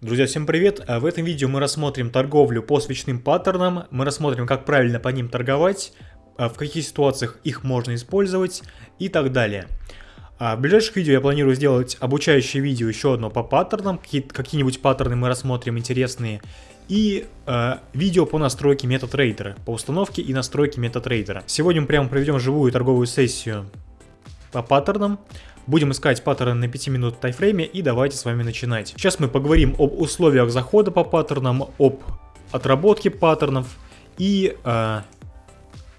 Друзья, всем привет! А В этом видео мы рассмотрим торговлю по свечным паттернам, мы рассмотрим, как правильно по ним торговать, а в каких ситуациях их можно использовать и так далее. А в ближайших видео я планирую сделать обучающее видео еще одно по паттернам, какие-нибудь паттерны мы рассмотрим интересные, и э, видео по настройке MetaTrader, по установке и настройке MetaTrader. Сегодня мы прямо проведем живую торговую сессию по паттернам. Будем искать паттерны на 5 минут тайфрейме и давайте с вами начинать. Сейчас мы поговорим об условиях захода по паттернам, об отработке паттернов и э,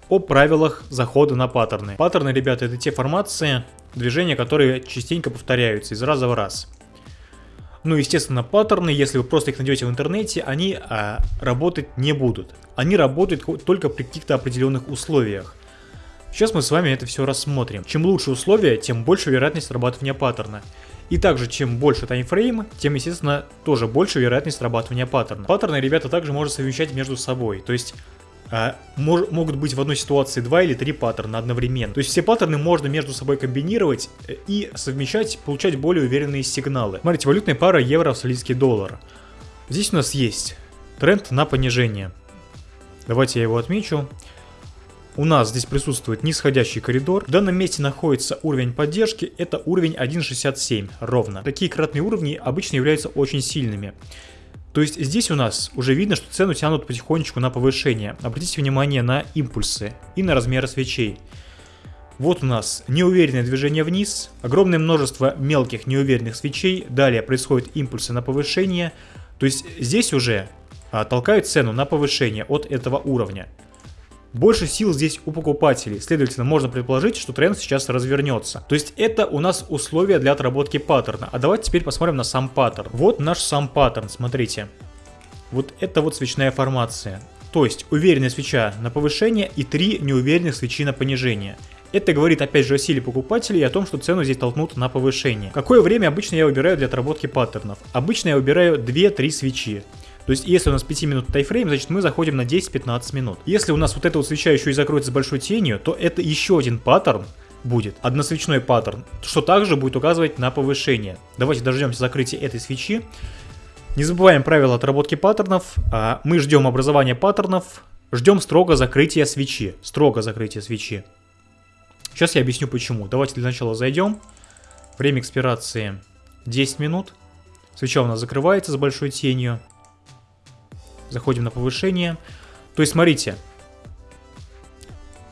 о правилах захода на паттерны. Паттерны, ребята, это те формации, движения, которые частенько повторяются из раза в раз. Ну, естественно, паттерны, если вы просто их найдете в интернете, они а, работать не будут. Они работают только при каких-то определенных условиях. Сейчас мы с вами это все рассмотрим. Чем лучше условия, тем больше вероятность срабатывания паттерна. И также, чем больше таймфрейм, тем, естественно, тоже больше вероятность срабатывания паттерна. Паттерны, ребята, также можно совмещать между собой. То есть, э, мож, могут быть в одной ситуации два или три паттерна одновременно. То есть, все паттерны можно между собой комбинировать э, и совмещать, получать более уверенные сигналы. Смотрите, валютная пара евро-австралийский доллар. Здесь у нас есть тренд на понижение. Давайте я его отмечу. У нас здесь присутствует нисходящий коридор. В данном месте находится уровень поддержки, это уровень 1.67 ровно. Такие кратные уровни обычно являются очень сильными. То есть здесь у нас уже видно, что цену тянут потихонечку на повышение. Обратите внимание на импульсы и на размеры свечей. Вот у нас неуверенное движение вниз, огромное множество мелких неуверенных свечей, далее происходят импульсы на повышение. То есть здесь уже а, толкают цену на повышение от этого уровня. Больше сил здесь у покупателей, следовательно, можно предположить, что тренд сейчас развернется. То есть это у нас условия для отработки паттерна. А давайте теперь посмотрим на сам паттерн. Вот наш сам паттерн, смотрите. Вот это вот свечная формация. То есть уверенная свеча на повышение и три неуверенных свечи на понижение. Это говорит опять же о силе покупателей и о том, что цену здесь толкнут на повышение. Какое время обычно я выбираю для отработки паттернов? Обычно я выбираю 2-3 свечи. То есть, если у нас 5 минут тайфрейм, значит мы заходим на 10-15 минут. Если у нас вот эта вот свеча еще и закроется большой тенью, то это еще один паттерн, будет односвечной паттерн, что также будет указывать на повышение. Давайте дождемся закрытия этой свечи. Не забываем правила отработки паттернов. А, мы ждем образования паттернов, ждем строго закрытия свечи. Строго закрытия свечи. Сейчас я объясню почему. Давайте для начала зайдем. Время экспирации 10 минут. Свеча у нас закрывается с большой тенью. Заходим на повышение. То есть, смотрите.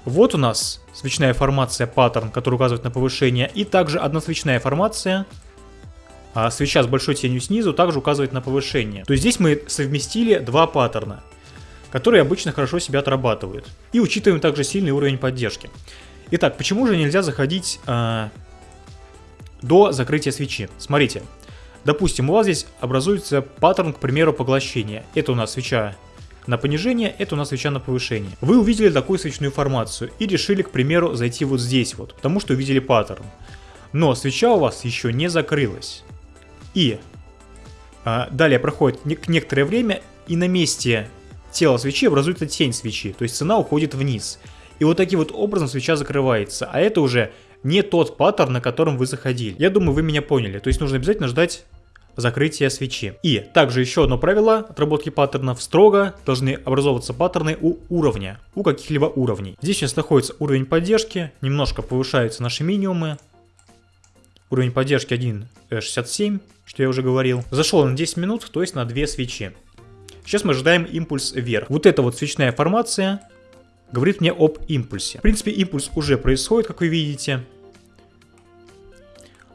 Вот у нас свечная формация паттерн, который указывает на повышение. И также одна свечная формация. А свеча с большой тенью снизу также указывает на повышение. То есть здесь мы совместили два паттерна, которые обычно хорошо себя отрабатывают. И учитываем также сильный уровень поддержки. Итак, почему же нельзя заходить э, до закрытия свечи? Смотрите, Допустим, у вас здесь образуется паттерн, к примеру, поглощения. Это у нас свеча на понижение, это у нас свеча на повышение. Вы увидели такую свечную формацию и решили, к примеру, зайти вот здесь вот, потому что увидели паттерн. Но свеча у вас еще не закрылась. И а, далее проходит не некоторое время, и на месте тела свечи образуется тень свечи, то есть цена уходит вниз. И вот таким вот образом свеча закрывается, а это уже не тот паттерн, на котором вы заходили. Я думаю, вы меня поняли. То есть нужно обязательно ждать закрытия свечи. И также еще одно правило отработки паттернов. Строго должны образовываться паттерны у уровня, у каких-либо уровней. Здесь сейчас находится уровень поддержки, немножко повышаются наши минимумы. Уровень поддержки 1.67, что я уже говорил. Зашел на 10 минут, то есть на 2 свечи. Сейчас мы ожидаем импульс вверх. Вот эта вот свечная формация говорит мне об импульсе. В принципе, импульс уже происходит, как вы видите.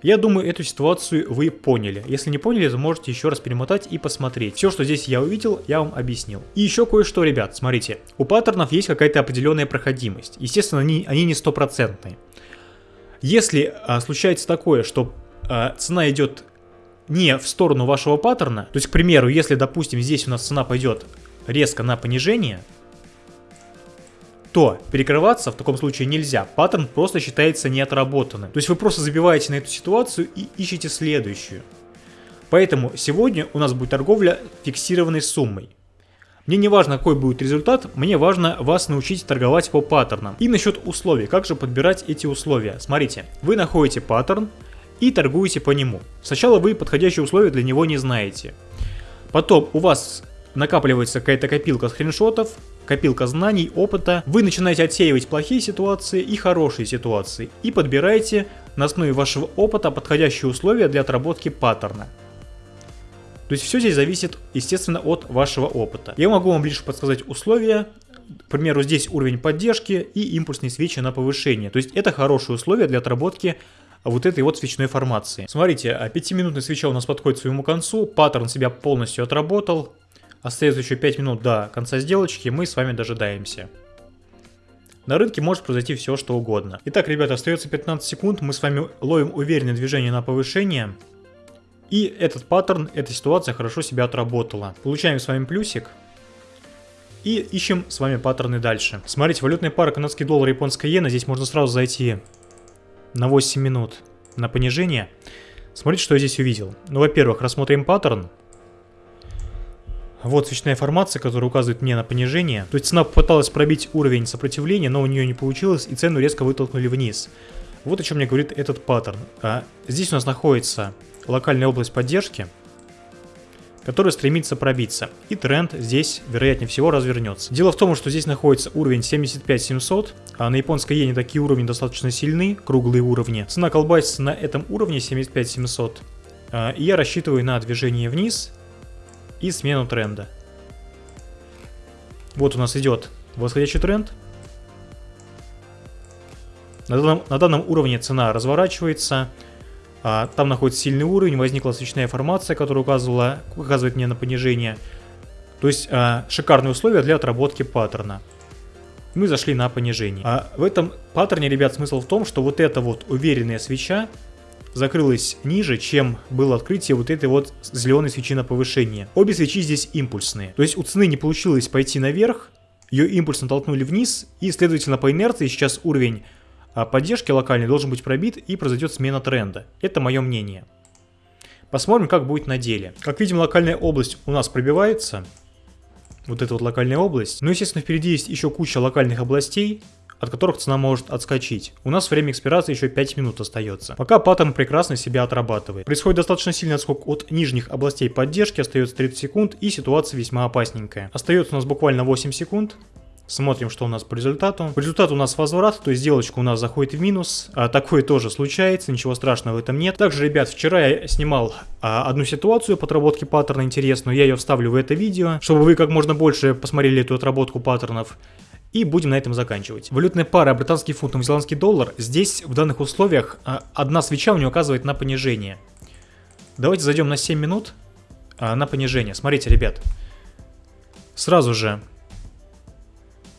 Я думаю, эту ситуацию вы поняли. Если не поняли, то можете еще раз перемотать и посмотреть. Все, что здесь я увидел, я вам объяснил. И еще кое-что, ребят, смотрите. У паттернов есть какая-то определенная проходимость. Естественно, они, они не стопроцентные. Если а, случается такое, что а, цена идет не в сторону вашего паттерна, то есть, к примеру, если, допустим, здесь у нас цена пойдет резко на понижение, то перекрываться в таком случае нельзя. Паттерн просто считается неотработанным. То есть вы просто забиваете на эту ситуацию и ищете следующую. Поэтому сегодня у нас будет торговля фиксированной суммой. Мне не важно, какой будет результат, мне важно вас научить торговать по паттернам. И насчет условий, как же подбирать эти условия. Смотрите, вы находите паттерн и торгуете по нему. Сначала вы подходящие условия для него не знаете. Потом у вас накапливается какая-то копилка скриншотов, копилка знаний, опыта. Вы начинаете отсеивать плохие ситуации и хорошие ситуации. И подбираете на основе вашего опыта подходящие условия для отработки паттерна. То есть все здесь зависит, естественно, от вашего опыта. Я могу вам лишь подсказать условия. К примеру, здесь уровень поддержки и импульсные свечи на повышение. То есть это хорошие условия для отработки вот этой вот свечной формации. Смотрите, 5-минутная свеча у нас подходит к своему концу, паттерн себя полностью отработал. Остается еще 5 минут до конца сделочки, мы с вами дожидаемся. На рынке может произойти все, что угодно. Итак, ребята, остается 15 секунд, мы с вами ловим уверенное движение на повышение. И этот паттерн, эта ситуация хорошо себя отработала. Получаем с вами плюсик. И ищем с вами паттерны дальше. Смотрите, валютная пара канадский доллар, японская иена. Здесь можно сразу зайти на 8 минут на понижение. Смотрите, что я здесь увидел. Ну, во-первых, рассмотрим паттерн. Вот свечная формация, которая указывает мне на понижение. То есть цена попыталась пробить уровень сопротивления, но у нее не получилось, и цену резко вытолкнули вниз. Вот о чем мне говорит этот паттерн. А здесь у нас находится локальная область поддержки, которая стремится пробиться. И тренд здесь, вероятнее всего, развернется. Дело в том, что здесь находится уровень 75700, а на японской иене такие уровни достаточно сильны, круглые уровни. Цена колбасится на этом уровне 75700. А, и я рассчитываю на движение вниз и смену тренда. Вот у нас идет восходящий тренд. На данном, на данном уровне цена разворачивается. А, там находится сильный уровень, возникла свечная формация, которая указывала, указывает мне на понижение. То есть а, шикарные условия для отработки паттерна. Мы зашли на понижение. А в этом паттерне, ребят, смысл в том, что вот эта вот уверенная свеча закрылась ниже, чем было открытие вот этой вот зеленой свечи на повышение. Обе свечи здесь импульсные. То есть у цены не получилось пойти наверх, ее импульсно толкнули вниз, и, следовательно, по инерции сейчас уровень а поддержки локальной должен быть пробит и произойдет смена тренда. Это мое мнение. Посмотрим, как будет на деле. Как видим, локальная область у нас пробивается. Вот эта вот локальная область. Но, естественно, впереди есть еще куча локальных областей, от которых цена может отскочить. У нас время экспирации еще 5 минут остается. Пока паттерн прекрасно себя отрабатывает. Происходит достаточно сильный отскок от нижних областей поддержки, остается 30 секунд и ситуация весьма опасненькая. Остается у нас буквально 8 секунд. Смотрим, что у нас по результату. По результату у нас возврат, то есть сделочка у нас заходит в минус. А, такое тоже случается, ничего страшного в этом нет. Также, ребят, вчера я снимал а, одну ситуацию по отработке паттерна интересную. Я ее вставлю в это видео, чтобы вы как можно больше посмотрели эту отработку паттернов. И будем на этом заканчивать. Валютная пара британский фунт, новозеландский доллар. Здесь в данных условиях а, одна свеча у нее указывает на понижение. Давайте зайдем на 7 минут а, на понижение. Смотрите, ребят. Сразу же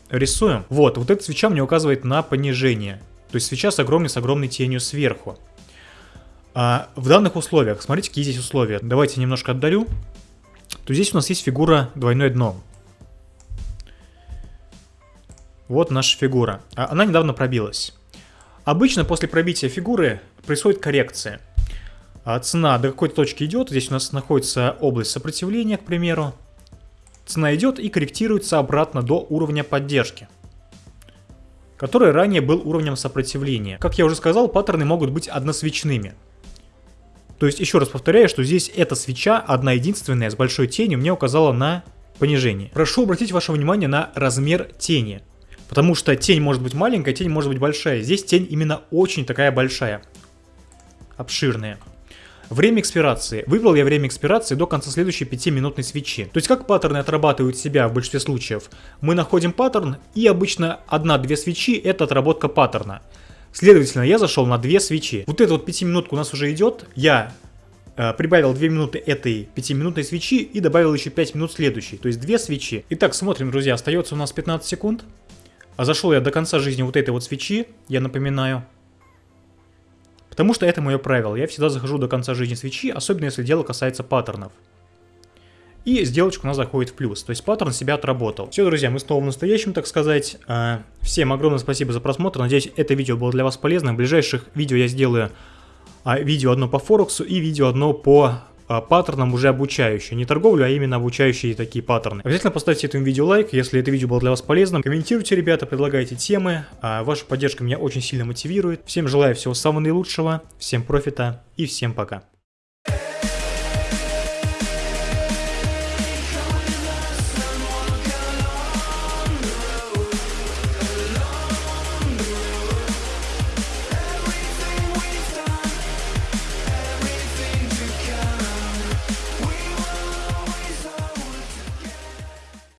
рисуем. Вот, вот эта свеча мне указывает на понижение. То есть свеча с огромной, с огромной тенью сверху. А в данных условиях, смотрите, какие здесь условия. Давайте немножко отдалю. То здесь у нас есть фигура двойное дно. Вот наша фигура. А она недавно пробилась. Обычно после пробития фигуры происходит коррекция. А цена до какой-то точки идет. Здесь у нас находится область сопротивления, к примеру. Цена идет и корректируется обратно до уровня поддержки который ранее был уровнем сопротивления. Как я уже сказал, паттерны могут быть односвечными. То есть, еще раз повторяю, что здесь эта свеча, одна единственная, с большой тенью, мне указала на понижение. Прошу обратить ваше внимание на размер тени. Потому что тень может быть маленькая, тень может быть большая. Здесь тень именно очень такая большая. Обширная. Время экспирации. Выбрал я время экспирации до конца следующей 5-минутной свечи. То есть как паттерны отрабатывают себя в большинстве случаев? Мы находим паттерн и обычно 1-2 свечи это отработка паттерна. Следовательно, я зашел на 2 свечи. Вот эта вот 5-минутка у нас уже идет. Я э, прибавил 2 минуты этой 5-минутной свечи и добавил еще 5 минут следующей. То есть 2 свечи. Итак, смотрим, друзья, остается у нас 15 секунд. А зашел я до конца жизни вот этой вот свечи, я напоминаю. Потому что это мое правило. Я всегда захожу до конца жизни свечи, особенно если дело касается паттернов. И сделочка у нас заходит в плюс. То есть паттерн себя отработал. Все, друзья, мы снова в настоящем, так сказать. А, всем огромное спасибо за просмотр. Надеюсь, это видео было для вас полезным. В ближайших видео я сделаю а, видео одно по Форексу и видео одно по паттернам уже обучающие. Не торговлю, а именно обучающие такие паттерны. Обязательно поставьте этому видео лайк, если это видео было для вас полезным. Комментируйте, ребята, предлагайте темы. А ваша поддержка меня очень сильно мотивирует. Всем желаю всего самого наилучшего, всем профита и всем пока.